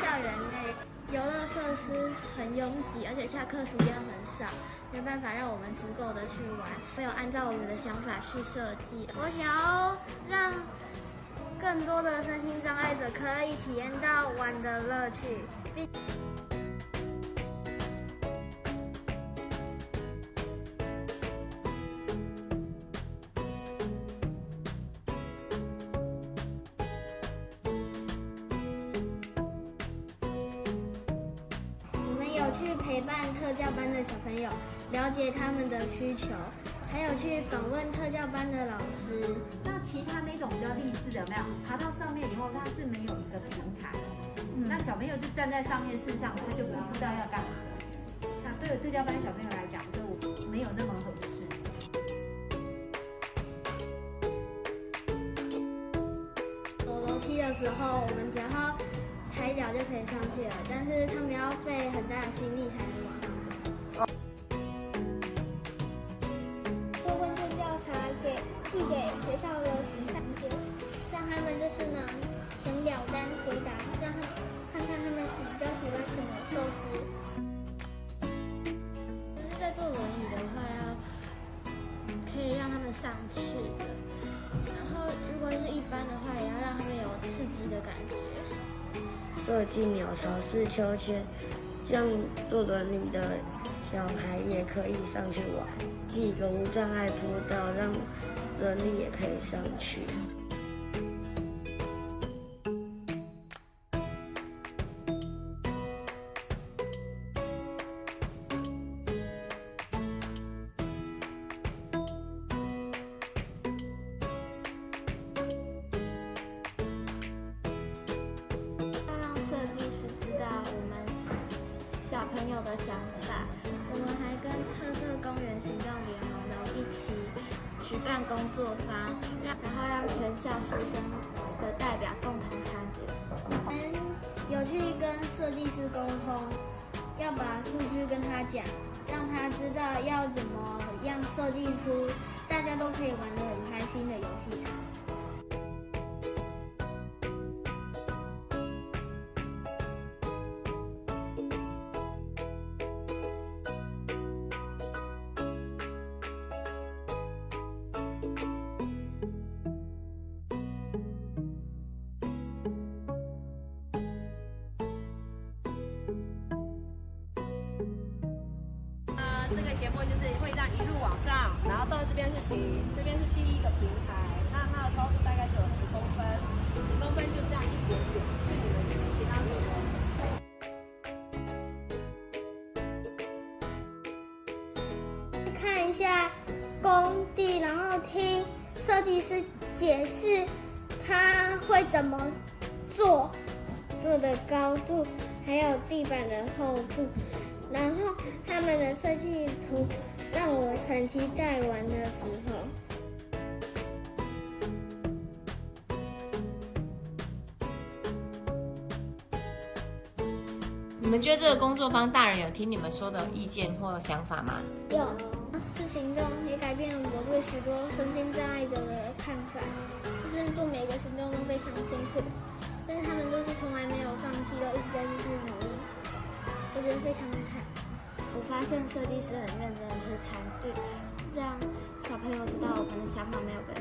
校园内游乐设施很拥挤，而且下课时间很少，没办法让我们足够的去玩。没有按照我们的想法去设计。我想要让更多的身心障碍者可以体验到玩的乐趣。陪伴特教班的小朋友，了解他们的需求，还有去访问特教班的老师。那其他那种比较立式的有没有？爬到上面以后，它是没有一个平台，那小朋友就站在上面，事实上他就不知道要干嘛。那对于特教班小朋友来讲，就没有那么合适。走楼梯的时候，我们只要抬脚就可以上去了，但是他们要费很大的心力才能往上走。做问卷调查给寄给学校的学生，让他们就是呢填表单回答，让他们看看他们喜比较喜欢什么设施。就是在坐轮椅的话，要可以让他们上去设计鸟巢式秋千，这样坐轮椅的小孩也可以上去玩，几个无障碍坡道，让轮椅也可以上去。友的想法。我们还跟特色公园行动联盟呢一起举办工作坊，让然后让全校师生的代表共同参与。我们有去跟设计师沟通，要把数据跟他讲，让他知道要怎么样设计出大家都可以玩得很开心的游这个节目就是会让一路往上，然后到这边是停，这边是第一个平台，那它的高度大概就有十公分，十公分就这样一点点，是你们其他所看一下工地，然后听设计师解释他会怎么做，做的高度，还有地板的厚度，然后他们的设计图让我很期待玩的时候。你们觉得这个工作坊大人有听你们说的意见或想法吗？有是行动也改变了我对许多身心障碍者的看法，就是做每个行动都非常辛苦，但是他们都是从来没有放弃，都一直在继续努力，我觉得非常发现设计师很认真的去参与，让小朋友知道我们的想法没有被